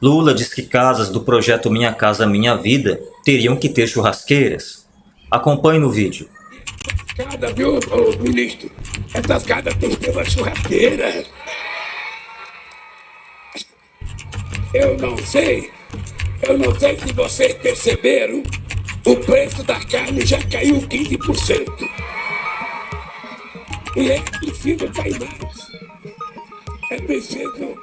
Lula diz que casas do projeto Minha Casa Minha Vida teriam que ter churrasqueiras. Acompanhe no vídeo. Cada, viu, ministro? Essas casas têm que ter uma churrasqueira. Eu não sei, eu não sei se vocês perceberam, o preço da carne já caiu 15%. E é preciso cair mais. É preciso